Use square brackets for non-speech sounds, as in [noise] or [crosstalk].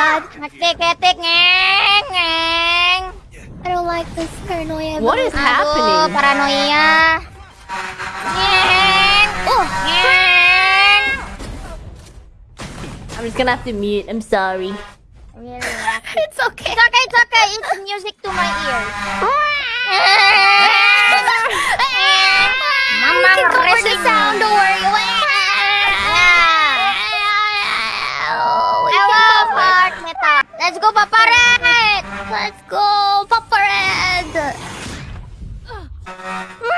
god. Ngeng ngeng. I don't like this paranoia. What is Aduh, happening? paranoia. Ngeng. Oh, Ngeng. I'm just gonna have to mute. I'm sorry. Really? [laughs] it's okay. It's okay, it's okay. It's music to my ears. Let's go, Papa Red. Let's go, Papa Red. [gasps] [gasps]